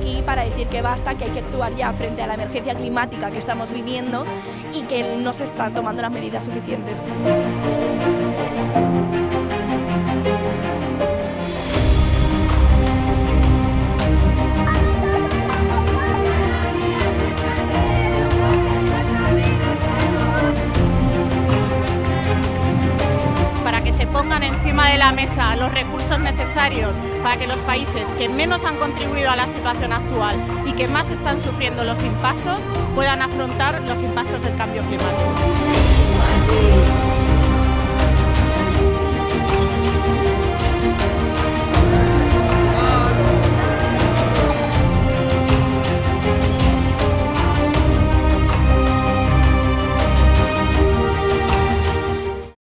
aquí para decir que basta, que hay que actuar ya frente a la emergencia climática que estamos viviendo y que no se están tomando las medidas suficientes. De la mesa los recursos necesarios para que los países que menos han contribuido a la situación actual y que más están sufriendo los impactos puedan afrontar los impactos del cambio climático.